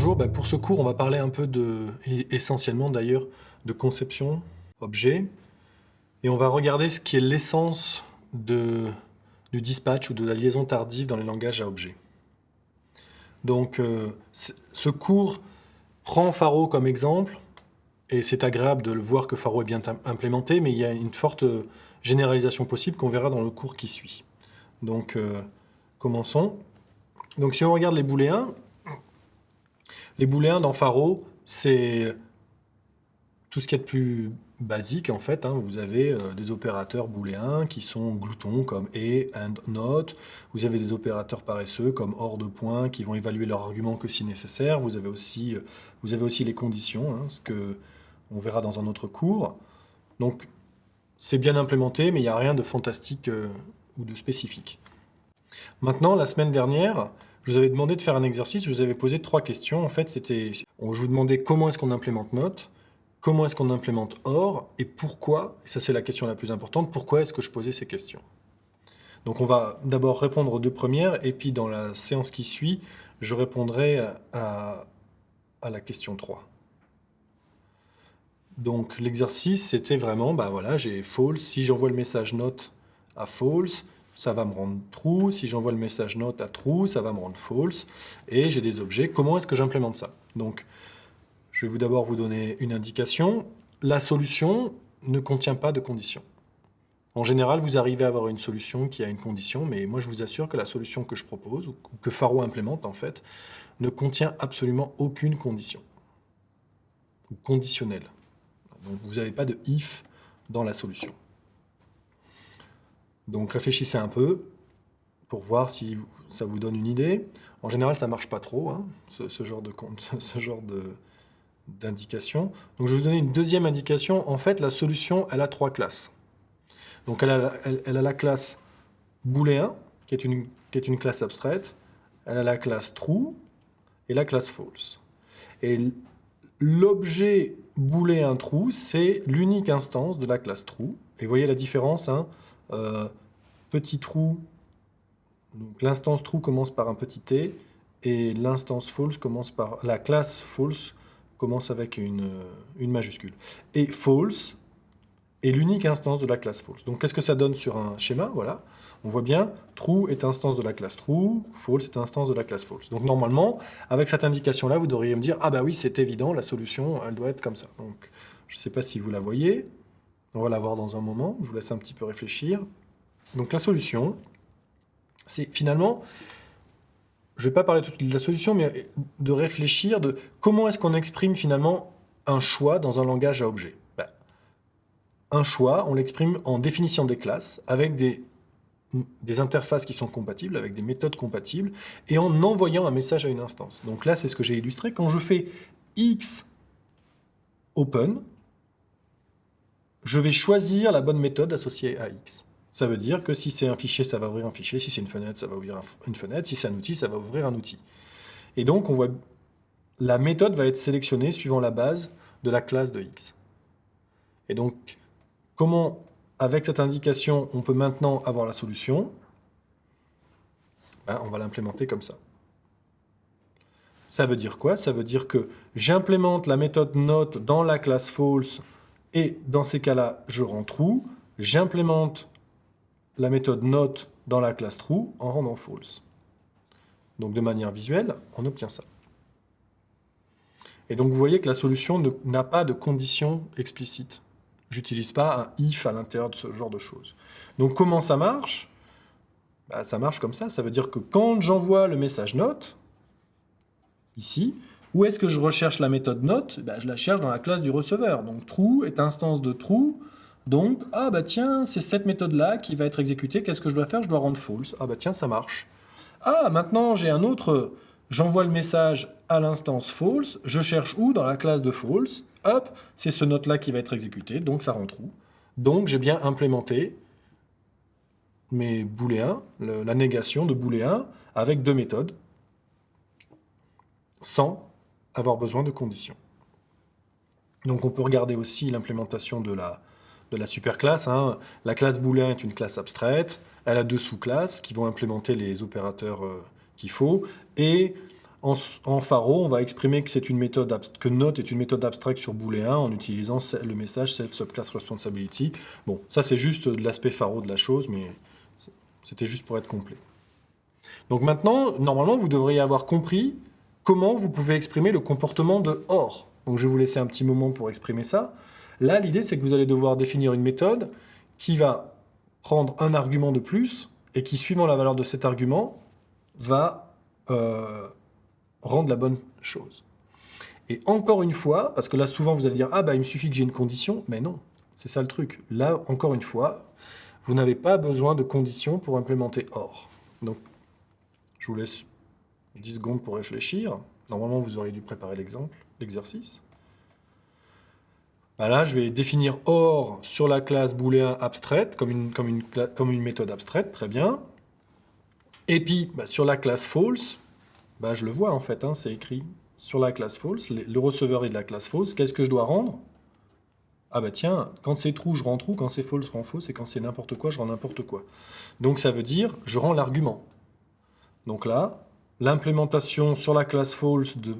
bonjour. Ben, pour ce cours, on va parler un peu de, essentiellement d'ailleurs, de conception, objet. Et on va regarder ce qui est l'essence du dispatch ou de la liaison tardive dans les langages à objets. Donc, euh, ce cours prend Faro comme exemple, et c'est agréable de le voir que Faro est bien implémenté, mais il y a une forte généralisation possible qu'on verra dans le cours qui suit. Donc, euh, commençons. Donc, si on regarde les booléens, les booléens dans Faro, c'est tout ce qui est de plus basique en fait. Hein. Vous avez euh, des opérateurs booléens qui sont gloutons comme et, and, not. Vous avez des opérateurs paresseux comme hors de point qui vont évaluer leur argument que si nécessaire. Vous avez aussi, euh, vous avez aussi les conditions, hein, ce que on verra dans un autre cours. Donc c'est bien implémenté, mais il n'y a rien de fantastique euh, ou de spécifique. Maintenant, la semaine dernière, je vous avais demandé de faire un exercice, je vous avais posé trois questions. En fait, c'était, je vous demandais comment est-ce qu'on implémente note, comment est-ce qu'on implémente or, et pourquoi, et ça c'est la question la plus importante, pourquoi est-ce que je posais ces questions Donc on va d'abord répondre aux deux premières, et puis dans la séance qui suit, je répondrai à, la question 3. Donc l'exercice, c'était vraiment, bah voilà, j'ai false, si j'envoie le message note à false, ça va me rendre true. Si j'envoie le message note à true, ça va me rendre false. Et j'ai des objets. Comment est-ce que j'implémente ça? Donc, je vais vous d'abord vous donner une indication. La solution ne contient pas de condition. En général, vous arrivez à avoir une solution qui a une condition, mais moi je vous assure que la solution que je propose, ou que Faro implémente en fait, ne contient absolument aucune condition. Ou conditionnelle. Donc vous n'avez pas de if dans la solution. Donc réfléchissez un peu pour voir si ça vous donne une idée. En général, ça ne marche pas trop, hein, ce, genre d'indication. Donc je vais vous donner une deuxième indication. En fait, la solution, elle a trois classes. Donc elle a, la classe booléen, qui est, une, qui est une classe abstraite. Elle a la classe true et la classe false. Et l'objet booléen true, c'est l'unique instance de la classe true. Et vous voyez la différence, hein, euh, petit trou, donc l'instance true commence par un petit t, et l'instance false commence par, la classe false commence avec une, majuscule. Et false est l'unique instance de la classe false. Donc qu'est-ce que ça donne sur un schéma? Voilà, on voit bien, true est instance de la classe true, false est instance de la classe false. Donc normalement, avec cette indication-là, vous devriez me dire, ah bah oui, c'est évident, la solution, elle doit être comme ça. Donc je ne sais pas si vous la voyez, on va la voir dans un moment, je vous laisse un petit peu réfléchir. Donc la solution, c'est finalement, je ne vais pas parler tout de la solution, mais de réfléchir de comment est-ce qu'on exprime finalement un choix dans un langage à objet. Ben, un choix, on l'exprime en définition des classes, avec des interfaces qui sont compatibles, avec des méthodes compatibles, et en envoyant un message à une instance. Donc là, c'est ce que j'ai illustré. Quand je fais x open, je vais choisir la bonne méthode associée à X. Ça veut dire que si c'est un fichier, ça va ouvrir un fichier, si c'est une fenêtre, ça va ouvrir une fenêtre, si c'est un outil, ça va ouvrir un outil. Et donc, on voit, la méthode va être sélectionnée suivant la base de la classe de X. Et donc, comment, avec cette indication, on peut maintenant avoir la solution? Ben, On va l'implémenter comme ça. Ça veut dire quoi? Ça veut dire que j'implémente la méthode note dans la classe false et dans ces cas-là, je rends true. J'implémente la méthode note dans la classe true en rendant false. Donc de manière visuelle, on obtient ça. Et donc vous voyez que la solution n'a pas de condition explicite. J'utilise pas un if à l'intérieur de ce genre de choses. Donc comment ça marche? Bah, Ça marche comme ça. Ça veut dire que quand j'envoie le message note, ici, où est-ce que je recherche la méthode note? Ben, Je la cherche dans la classe du receveur. Donc true est instance de true. Donc, ah bah tiens, c'est cette méthode-là qui va être exécutée. Qu'est-ce que je dois faire? Je dois rendre false. Ah bah tiens, ça marche. Ah, maintenant j'ai un autre... J'envoie le message à l'instance false. Je cherche où? Dans la classe de false. Hop, c'est ce note-là qui va être exécuté. Donc ça rend true. Donc j'ai bien implémenté mes booléens, la négation de booléens, avec deux méthodes, sans avoir besoin de conditions. Donc on peut regarder aussi l'implémentation de la, de la superclasse. Hein. La classe booléen est une classe abstraite, elle a deux sous-classes qui vont implémenter les opérateurs euh, qu'il faut, et En, en Faro, on va exprimer que, une méthode que note est une méthode abstraite sur booléen en utilisant le message self subclass responsibility. Bon, ça c'est juste de l'aspect Faro de la chose, mais c'était juste pour être complet. Donc maintenant, normalement, vous devriez avoir compris comment vous pouvez exprimer le comportement de OR. Donc je vais vous laisser un petit moment pour exprimer ça. Là, l'idée, c'est que vous allez devoir définir une méthode qui va prendre un argument de plus et qui, suivant la valeur de cet argument, va euh, rendre la bonne chose. Et encore une fois, parce que là, souvent, vous allez dire « Ah, bah, il me suffit que j'ai une condition. » Mais non, c'est ça le truc. Là, encore une fois, vous n'avez pas besoin de condition pour implémenter OR. Donc, je vous laisse 10 secondes pour réfléchir. Normalement, vous auriez dû préparer l'exemple, l'exercice. Bah là, je vais définir OR sur la classe booléen abstraite, comme une, méthode abstraite, très bien. Et puis, bah, sur la classe false, bah, je le vois en fait, hein, c'est écrit sur la classe false, le receveur est de la classe false, qu'est-ce que je dois rendre? Ah bah tiens, quand c'est true, je rends true, quand c'est false, je rends false, et quand c'est n'importe quoi, je rends n'importe quoi. Donc ça veut dire, je rends l'argument. Donc là, l'implémentation sur la classe false de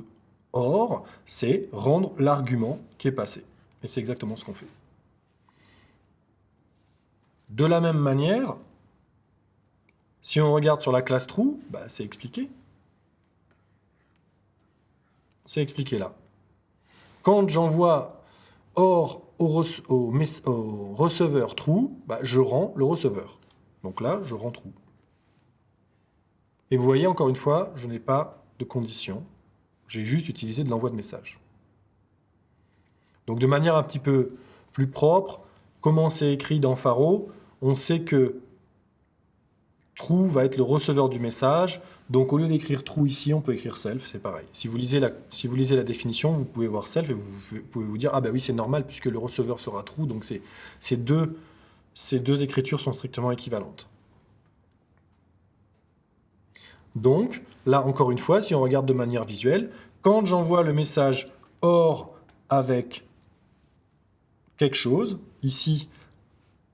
OR, c'est rendre l'argument qui est passé. Et c'est exactement ce qu'on fait. De la même manière, si on regarde sur la classe true, bah, c'est expliqué. C'est expliqué là. Quand j'envoie OR au, receveur true, bah, je rends le receveur. Donc là, je rends true. Et vous voyez, encore une fois, je n'ai pas de condition. J'ai juste utilisé de l'envoi de message. Donc de manière un petit peu plus propre, comment c'est écrit dans Faro, on sait que true va être le receveur du message. Donc au lieu d'écrire true ici, on peut écrire self, c'est pareil. Si vous, lisez la, définition, vous pouvez voir self et vous pouvez vous dire « Ah ben oui, c'est normal puisque le receveur sera true. » Donc ces deux, ces deux écritures sont strictement équivalentes. Donc, là, encore une fois, si on regarde de manière visuelle, quand j'envoie le message OR avec quelque chose, ici,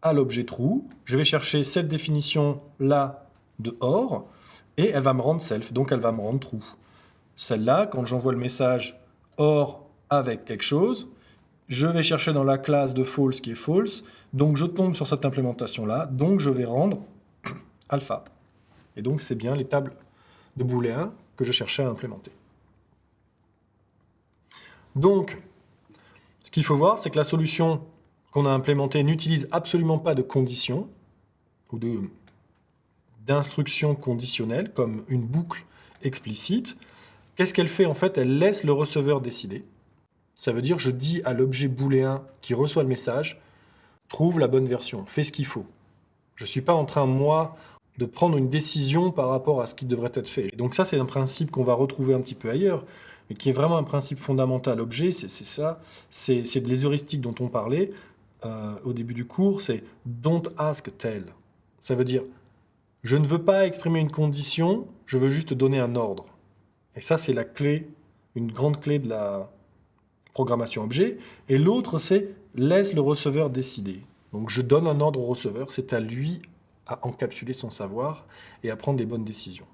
à l'objet true, je vais chercher cette définition-là de OR, et elle va me rendre self, donc elle va me rendre true. Celle-là, quand j'envoie le message OR avec quelque chose, je vais chercher dans la classe de false qui est false, donc je tombe sur cette implémentation-là, donc je vais rendre alpha. Et donc c'est bien les tables de booléen que je cherchais à implémenter. Donc, qu'il faut voir, c'est que la solution qu'on a implémentée n'utilise absolument pas de conditions ou d'instructions conditionnelles, comme une boucle explicite. Qu'est-ce qu'elle fait en fait? Elle laisse le receveur décider. Ça veut dire je dis à l'objet booléen qui reçoit le message, trouve la bonne version, fais ce qu'il faut. Je ne suis pas en train, moi, de prendre une décision par rapport à ce qui devrait être fait. donc ça, c'est un principe qu'on va retrouver un petit peu ailleurs, mais qui est vraiment un principe fondamental. Objet, c'est ça, c'est les heuristiques dont on parlait euh, au début du cours, c'est « don't ask tell ». Ça veut dire « je ne veux pas exprimer une condition, je veux juste donner un ordre ». Et ça, c'est la clé, une grande clé de la programmation objet. Et l'autre, c'est « laisse le receveur décider ». Donc je donne un ordre au receveur, c'est à lui à encapsuler son savoir et à prendre les bonnes décisions.